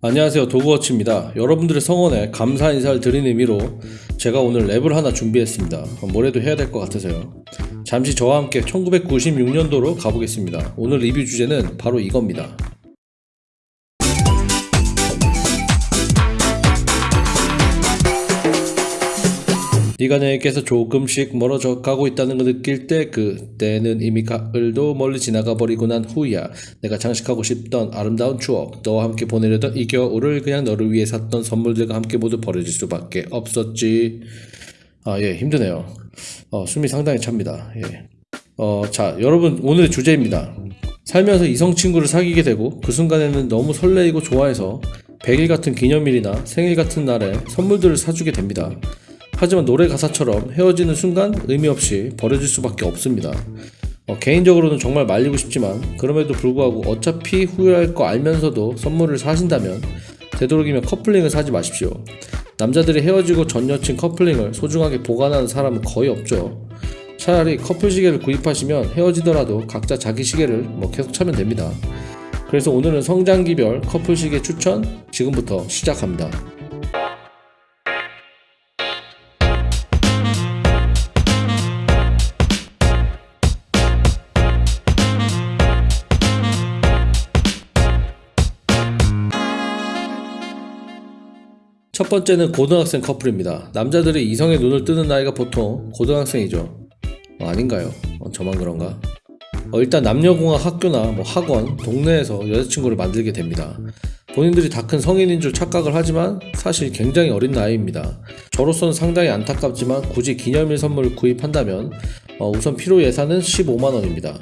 안녕하세요. 도그워치입니다. 여러분들의 성원에 감사 인사를 드리는 의미로 제가 오늘 랩을 하나 준비했습니다. 뭐래도 해야 될 것 같아서요? 잠시 저와 함께 1996년도로 가보겠습니다. 오늘 리뷰 주제는 바로 이겁니다 내게서 조금씩 멀어져 가고 있다는 걸 느낄 때 그때는 이미 가을도 멀리 지나가 버리고 난 후야. 내가 장식하고 싶던 아름다운 추억 너와 함께 보내려던 이 겨울을 그냥 너를 위해 샀던 선물들과 함께 모두 버려질 수밖에 없었지. 아 예 힘드네요. 어, 숨이 상당히 찹니다. 예. 어, 자 여러분 오늘의 주제입니다. 살면서 이성 친구를 사귀게 되고 그 순간에는 너무 설레이고 좋아해서 100일 같은 기념일이나 생일 같은 날에 선물들을 사주게 됩니다 하지만 노래 가사처럼 헤어지는 순간 의미 없이 버려질 수밖에 없습니다. 어, 개인적으로는 정말 말리고 싶지만 그럼에도 불구하고 어차피 후회할 거 알면서도 선물을 사신다면 되도록이면 커플링을 사지 마십시오. 남자들이 헤어지고 전 여친 커플링을 소중하게 보관하는 사람은 거의 없죠. 차라리 커플 시계를 구입하시면 헤어지더라도 각자 자기 시계를 뭐 계속 차면 됩니다. 그래서 오늘은 성장기별 커플 시계 추천 지금부터 시작합니다. 첫 번째는 고등학생 커플입니다. 남자들이 이성의 눈을 뜨는 나이가 보통 고등학생이죠. 어, 아닌가요? 어, 저만 그런가? 어, 일단 남녀공학 학교나 뭐 학원, 동네에서 여자친구를 만들게 됩니다. 본인들이 다 큰 성인인 줄 착각을 하지만 사실 굉장히 어린 나이입니다. 저로서는 상당히 안타깝지만 굳이 기념일 선물을 구입한다면 어, 우선 필요 예산은 15만원입니다.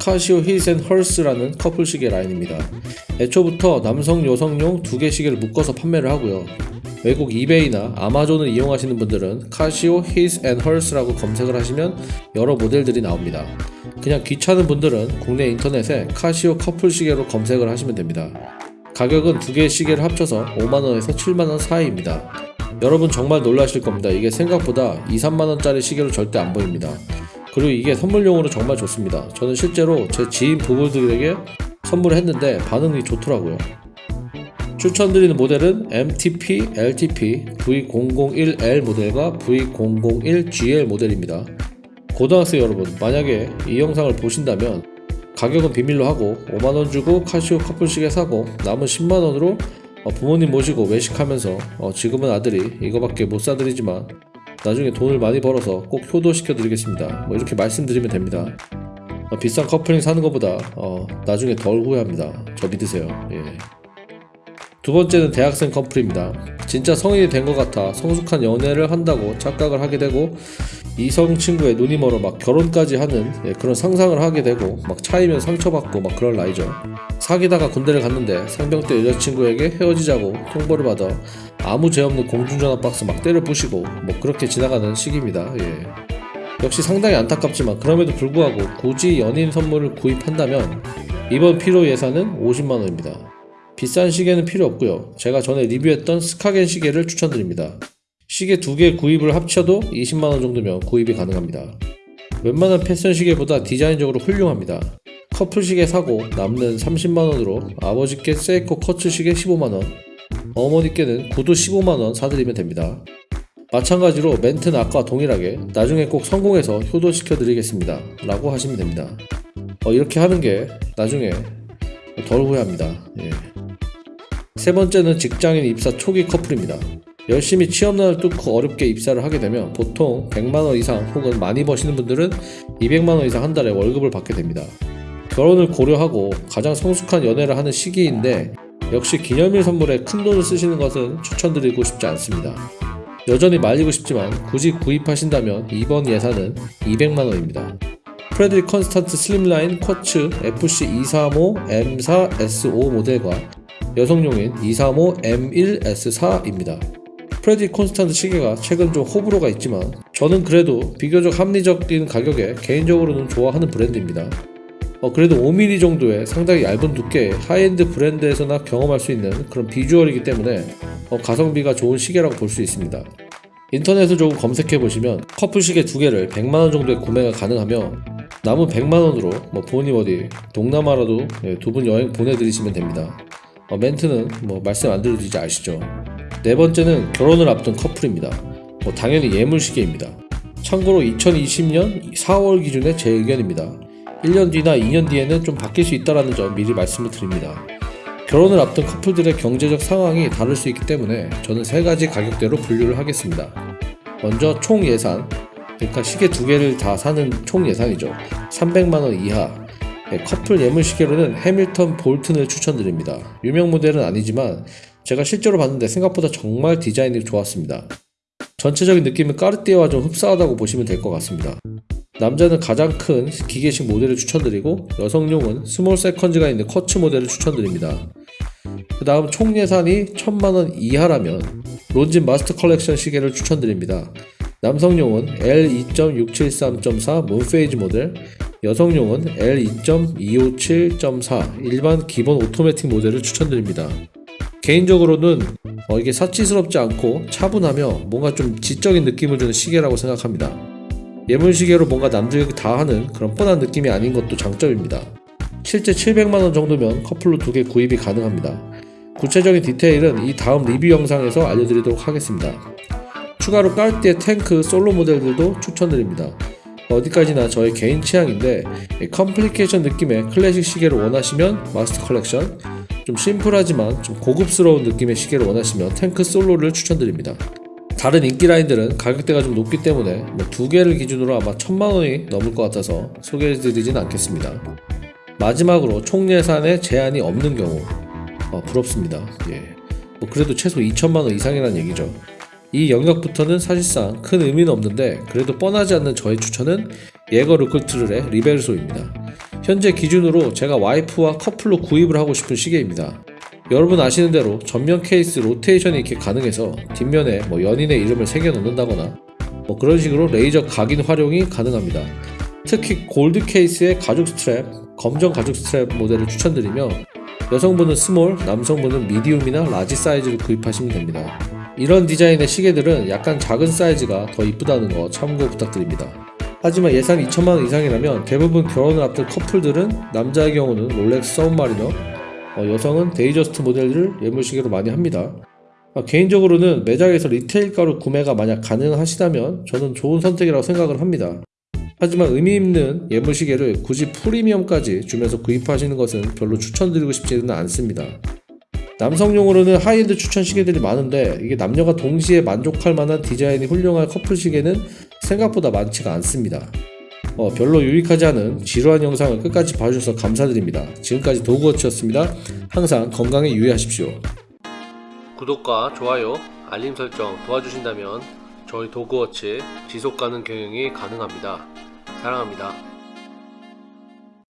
카시오 힐센 헐스라는 커플 시계 라인입니다. 애초부터 남성 여성용 두 개 시계를 묶어서 판매를 하고요. 외국 이베이나 아마존을 이용하시는 분들은 카시오 his and hers라고 검색을 하시면 여러 모델들이 나옵니다. 그냥 귀찮은 분들은 국내 인터넷에 카시오 커플 시계로 검색을 하시면 됩니다. 가격은 두 개의 시계를 합쳐서 5만원에서 7만원 사이입니다. 여러분 정말 놀라실 겁니다. 이게 생각보다 2, 3만원짜리 시계로 절대 안 보입니다. 그리고 이게 선물용으로 정말 좋습니다. 저는 실제로 제 지인 부부들에게 선물을 했는데 반응이 좋더라고요. 추천드리는 모델은 MTP, LTP, V001L 모델과 V001GL 모델입니다. 고등학생 여러분, 만약에 이 영상을 보신다면 가격은 비밀로 하고 5만원 주고 카시오 커플 시계 사고 남은 10만원으로 어, 부모님 모시고 외식하면서 어, 지금은 아들이 이거밖에 못 사드리지만 나중에 돈을 많이 벌어서 꼭 효도시켜 드리겠습니다. 뭐 이렇게 말씀드리면 됩니다. 어, 비싼 커플링 사는 것보다 나중에 덜 후회합니다. 저 믿으세요. 예. 두 번째는 대학생 커플입니다. 진짜 성인이 된 것 같아 성숙한 연애를 한다고 착각을 하게 되고 이성 친구의 눈이 멀어 막 결혼까지 하는 예, 그런 상상을 하게 되고 막 차이면 상처받고 막 그럴 나이죠. 사귀다가 군대를 갔는데 상병 때 여자친구에게 헤어지자고 통보를 받아 아무 죄 없는 공중전화 박스 막 때려 부시고 뭐 그렇게 지나가는 시기입니다. 예. 역시 상당히 안타깝지만 그럼에도 불구하고 굳이 연인 선물을 구입한다면 이번 필요 예산은 50만원입니다. 비싼 시계는 필요 없고요. 제가 전에 리뷰했던 스카겐 시계를 추천드립니다. 시계 두 개 구입을 합쳐도 20만원 정도면 구입이 가능합니다. 웬만한 패션 시계보다 디자인적으로 훌륭합니다. 커플 시계 사고 남는 30만원으로 아버지께 세이코 커츠 시계 15만원, 어머니께는 구두 15만원 사드리면 됩니다. 마찬가지로 멘트는 아까와 동일하게 나중에 꼭 성공해서 효도시켜 드리겠습니다. 라고 하시면 됩니다. 어, 이렇게 하는 게 나중에 덜 후회합니다. 예. 세 번째는 직장인 입사 초기 커플입니다. 열심히 취업난을 뚫고 어렵게 입사를 하게 되면 보통 100만원 이상 혹은 많이 버시는 분들은 200만원 이상 한 달에 월급을 받게 됩니다. 결혼을 고려하고 가장 성숙한 연애를 하는 시기인데 역시 기념일 선물에 큰 돈을 쓰시는 것은 추천드리고 싶지 않습니다. 여전히 말리고 싶지만 굳이 구입하신다면 이번 예산은 200만원입니다. 프레드릭 콘스탄트 슬림라인 쿼츠 FC235 M4S5 모델과 여성용인 235M1S4입니다. 프레드릭 콘스탄트 시계가 최근 좀 호불호가 있지만 저는 그래도 비교적 합리적인 가격에 개인적으로는 좋아하는 브랜드입니다. 어, 그래도 5mm 정도의 상당히 얇은 두께의 하이엔드 브랜드에서나 경험할 수 있는 그런 비주얼이기 때문에 어, 가성비가 좋은 시계라고 볼 수 있습니다. 인터넷을 조금 검색해 보시면 커플 시계 두 개를 100만원 정도에 구매가 가능하며 남은 100만원으로 뭐 부모님 어디 동남아라도 네, 두분 여행 보내드리시면 됩니다. 어, 멘트는 뭐 말씀 안 드려도 이제 아시죠. 네 번째는 결혼을 앞둔 커플입니다. 뭐 당연히 예물시계입니다. 참고로 2020년 4월 기준의 제 의견입니다. 1년 뒤나 2년 뒤에는 좀 바뀔 수 있다는 점 미리 말씀을 드립니다. 결혼을 앞둔 커플들의 경제적 상황이 다를 수 있기 때문에 저는 세 가지 가격대로 분류를 하겠습니다. 먼저 총 예산, 그러니까 시계 두 개를 다 사는 총 예산이죠. 300만 원 이하. 네, 커플 예물 시계로는 해밀턴 볼튼을 추천드립니다. 유명 모델은 아니지만 제가 실제로 봤는데 생각보다 정말 디자인이 좋았습니다. 전체적인 느낌은 까르띠에와 좀 흡사하다고 보시면 될 것 같습니다. 남자는 가장 큰 기계식 모델을 추천드리고 여성용은 small seconds가 있는 쿼츠 모델을 추천드립니다. 그 다음 총 예산이 1000만원 이하라면 론진 마스터 컬렉션 시계를 추천드립니다. 남성용은 L2.673.4 moonphase 모델, 여성용은 L2.257.4 일반 기본 오토매틱 모델을 추천드립니다. 개인적으로는 어, 이게 사치스럽지 않고 차분하며 뭔가 좀 지적인 느낌을 주는 시계라고 생각합니다. 예물시계로 뭔가 남들이 다 하는 그런 뻔한 느낌이 아닌 것도 장점입니다. 실제 700만원 정도면 커플로 두 개 구입이 가능합니다. 구체적인 디테일은 이 다음 리뷰 영상에서 알려드리도록 하겠습니다. 추가로 까르띠에 탱크 솔로 모델들도 추천드립니다. 어디까지나 저의 개인 취향인데 이 complication 느낌의 클래식 시계를 원하시면 마스터 컬렉션 좀 심플하지만 좀 고급스러운 느낌의 시계를 원하시면 탱크 솔로를 추천드립니다. 다른 인기 라인들은 가격대가 좀 높기 때문에 뭐 두 개를 기준으로 아마 천만 원이 넘을 것 같아서 소개해드리진 않겠습니다. 마지막으로 총 예산에 제한이 없는 경우 어, 부럽습니다. 예. 뭐 그래도 최소 2천만 원 이상이라는 얘기죠. 이 영역부터는 사실상 큰 의미는 없는데 그래도 뻔하지 않는 저의 추천은 예거 르클트르의 리벨소입니다. 현재 기준으로 제가 와이프와 커플로 구입을 하고 싶은 시계입니다. 여러분 아시는 대로 전면 케이스 로테이션이 이렇게 가능해서 뒷면에 뭐 연인의 이름을 새겨 놓는다거나 뭐 그런 식으로 레이저 각인 활용이 가능합니다. 특히 골드 케이스의 가죽 스트랩, 검정 가죽 스트랩 모델을 추천드리며 여성분은 small, 남성분은 medium이나 large 사이즈를 구입하시면 됩니다. 이런 디자인의 시계들은 약간 작은 사이즈가 더 이쁘다는 거 참고 부탁드립니다. 하지만 예산 2천만원 이상이라면 대부분 결혼을 앞둔 커플들은 남자의 경우는 롤렉스 서브마리너, 어, 여성은 데이저스트 모델을 예물시계로 많이 합니다. 아, 개인적으로는 매장에서 retail가로 구매가 만약 가능하시다면 저는 좋은 선택이라고 생각을 합니다. 하지만 의미 있는 예물시계를 굳이 프리미엄까지 주면서 구입하시는 것은 별로 추천드리고 싶지는 않습니다. 남성용으로는 하이엔드 추천 시계들이 많은데 이게 남녀가 동시에 만족할 만한 디자인이 훌륭한 커플 시계는 생각보다 많지가 않습니다. 어, 별로 유익하지 않은 지루한 영상을 끝까지 봐주셔서 감사드립니다. 지금까지 도그워치였습니다. 항상 건강에 유의하십시오. 구독과 좋아요, 알림 설정 도와주신다면 저희 도그워치 지속 가능 경영이 가능합니다. 사랑합니다.